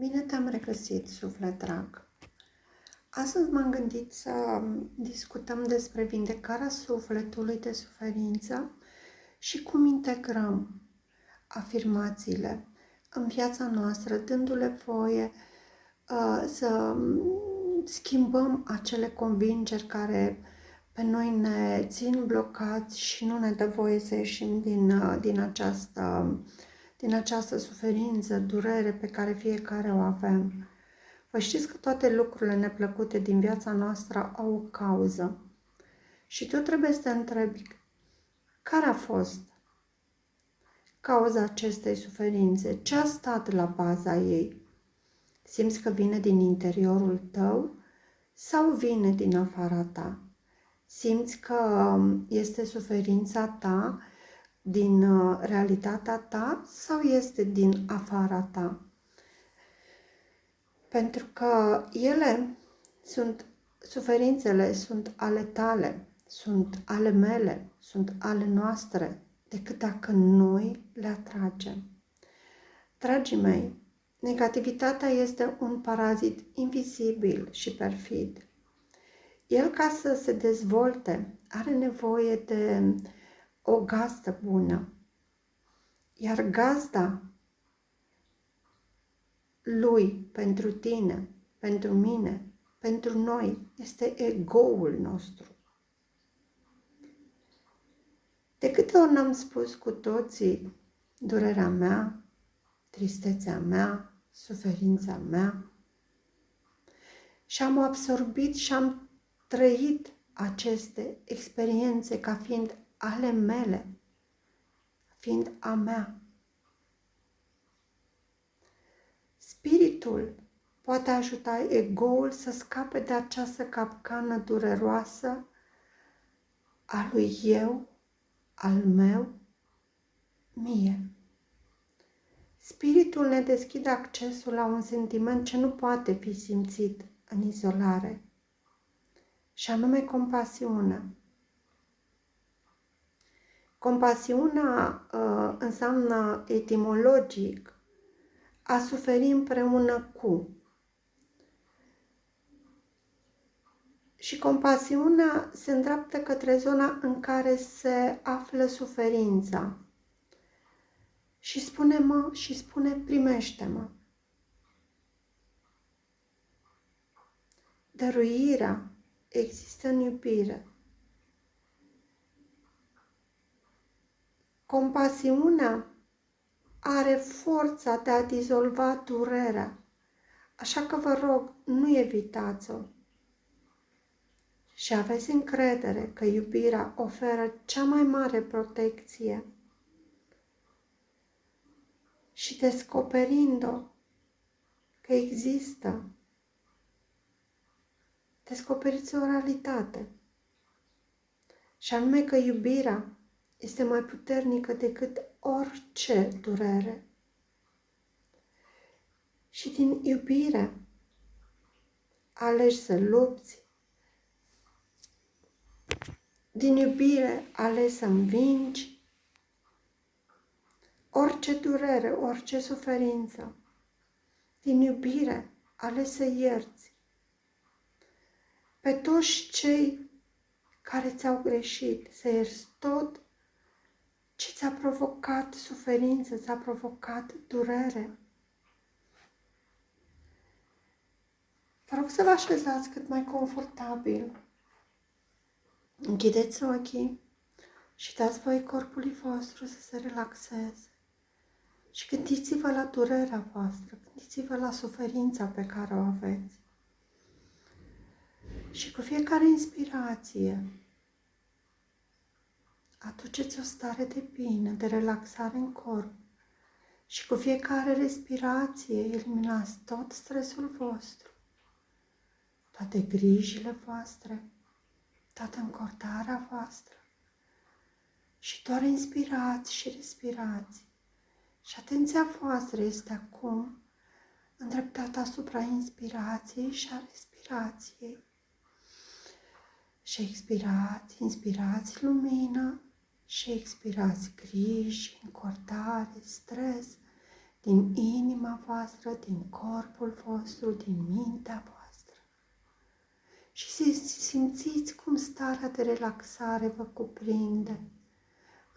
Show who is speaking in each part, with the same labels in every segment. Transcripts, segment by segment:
Speaker 1: Bine te-am regăsit, suflet drag! Astăzi m-am gândit să discutăm despre vindecarea sufletului de suferință și cum integrăm afirmațiile în viața noastră, dându-le voie uh, să schimbăm acele convingeri care pe noi ne țin blocați și nu ne dă voie să ieșim din, uh, din această uh, din această suferință, durere pe care fiecare o avem. Vă știți că toate lucrurile neplăcute din viața noastră au o cauză. Și tu trebuie să te întrebi care a fost cauza acestei suferințe, ce a stat la baza ei. Simți că vine din interiorul tău sau vine din afara ta? Simți că este suferința ta din uh, realitatea ta sau este din afara ta? Pentru că ele sunt, suferințele sunt ale tale, sunt ale mele, sunt ale noastre, decât dacă noi le atragem. Dragii mei, negativitatea este un parazit invizibil și perfid. El, ca să se dezvolte, are nevoie de o gazdă bună. Iar gazda lui pentru tine, pentru mine, pentru noi, este egoul nostru. De câte ori n-am spus cu toții durerea mea, tristețea mea, suferința mea și am absorbit și am trăit aceste experiențe ca fiind ale mele, fiind a mea. Spiritul poate ajuta egoul să scape de această capcană dureroasă a lui eu, al meu, mie. Spiritul ne deschide accesul la un sentiment ce nu poate fi simțit în izolare, și anume compasiunea. Compasiunea uh, înseamnă etimologic a suferi împreună cu. Și compasiunea se îndreaptă către zona în care se află suferința. Și spune-mă și spune primește-mă. Dăruirea există în iubire. Compasiunea are forța de a dizolva durerea, așa că vă rog, nu evitați-o. Și aveți încredere că iubirea oferă cea mai mare protecție. Și descoperind-o că există, descoperiți o realitate. Și anume că iubirea este mai puternică decât orice durere. Și din iubire alegi să lupți, din iubire alegi să învingi orice durere, orice suferință. Din iubire alegi să ierți pe toți cei care ți-au greșit, să ierți tot ce ți-a provocat suferință, ți-a provocat durere. Vă rog să vă așezați cât mai confortabil. Închideți ochii și dați voi corpului vostru să se relaxeze. Și gândiți-vă la durerea voastră, gândiți-vă la suferința pe care o aveți. Și cu fiecare inspirație, aduceți o stare de bine, de relaxare în corp și cu fiecare respirație eliminați tot stresul vostru, toate grijile voastre, toată încordarea voastră și doar inspirați și respirați. Și atenția voastră este acum îndreptată asupra inspirației și a respirației. Și expirați, inspirați lumină și expirați griji, încordare, stres, din inima voastră, din corpul vostru, din mintea voastră. Și simțiți cum starea de relaxare vă cuprinde,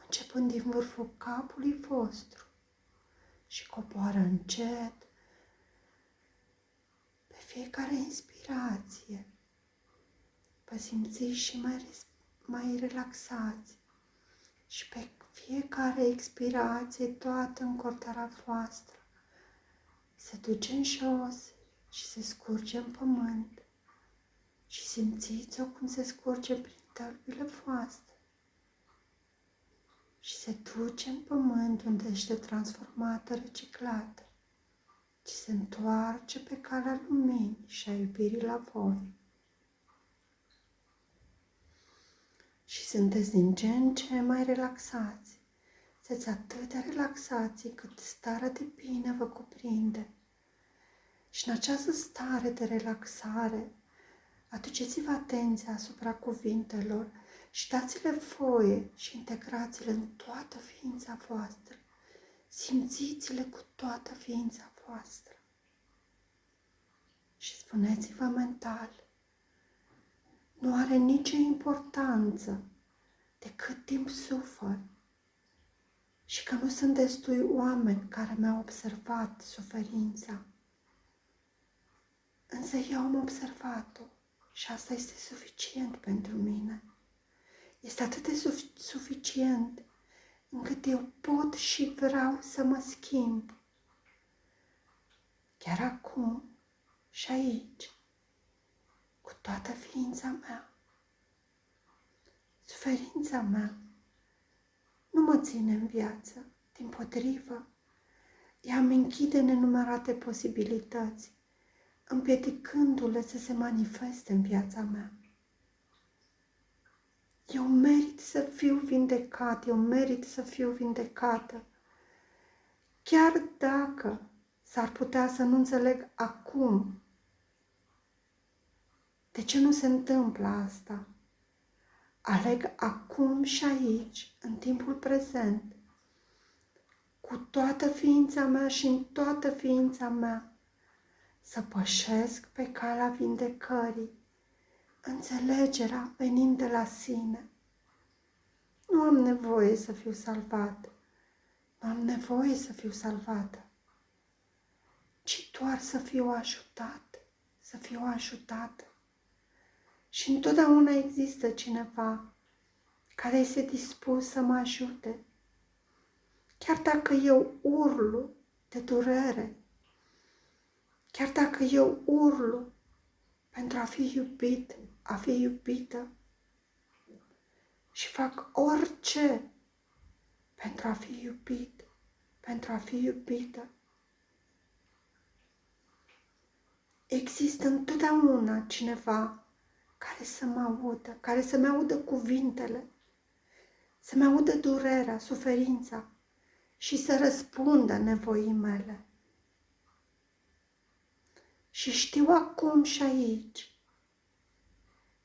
Speaker 1: începând din vârful capului vostru și coboară încet pe fiecare inspirație. Vă simțiți și mai, mai relaxați și pe fiecare expirație toată încortarea voastră se duce în jos și se scurge în pământ și simțiți-o cum se scurge prin tălpile voastre și se duce în pământ unde este transformată, reciclată și se întoarce pe calea luminii și a iubirii la voi. Și sunteți din ce în ce mai relaxați. Sunteți atât de relaxați cât starea de bine vă cuprinde. Și în această stare de relaxare, aduceți-vă atenția asupra cuvintelor și dați-le voie și integrați-le în toată ființa voastră. Simțiți-le cu toată ființa voastră. Și spuneți-vă mental, nu are nicio importanță de cât timp sufăr și că nu sunt destui oameni care mi-au observat suferința. Însă eu am observat-o și asta este suficient pentru mine. Este atât de suficient încât eu pot și vreau să mă schimb. Chiar acum și aici cu toată ființa mea. Suferința mea nu mă ține în viață, din potrivă, ea îmi închide nenumărate posibilități, împiedicându-le să se manifeste în viața mea. Eu merit să fiu vindecat, eu merit să fiu vindecată. Chiar dacă s-ar putea să nu înțeleg acum de ce nu se întâmplă asta? Aleg acum și aici, în timpul prezent, cu toată ființa mea și în toată ființa mea, să pășesc pe calea vindecării, înțelegerea venind de la sine. Nu am nevoie să fiu salvat, nu am nevoie să fiu salvată, ci doar să fiu ajutat, să fiu ajutată. Și întotdeauna există cineva care este dispus să mă ajute. Chiar dacă eu urlu de durere, chiar dacă eu urlu pentru a fi iubit, a fi iubită și fac orice pentru a fi iubit, pentru a fi iubită. Există întotdeauna cineva care să mă audă, care să-mi audă cuvintele, să-mi audă durerea, suferința și să răspundă nevoii mele. Și știu acum și aici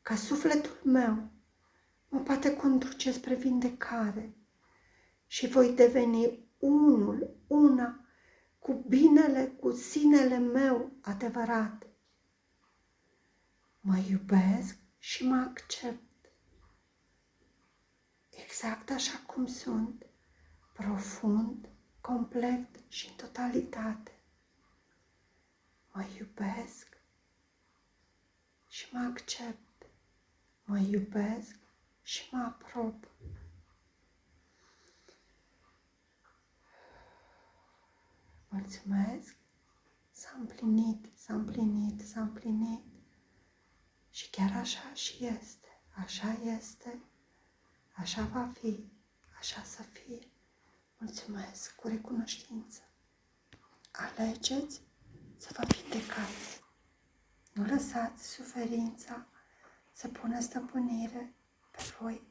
Speaker 1: că sufletul meu mă poate conduce spre vindecare și voi deveni unul, una, cu binele, cu sinele meu adevărat mă iubesc și mă accept. Exact așa cum sunt, profund, complet și în totalitate. Mă iubesc și mă accept. Mă iubesc și mă aprob. Mulțumesc! S-a împlinit, s-a împlinit, s-a împlinit. Și chiar așa și este, așa este, așa va fi, așa să fie. Mulțumesc cu recunoștință. Alegeți să vă vindecați. Nu lăsați suferința să pună stăpânire pe voi.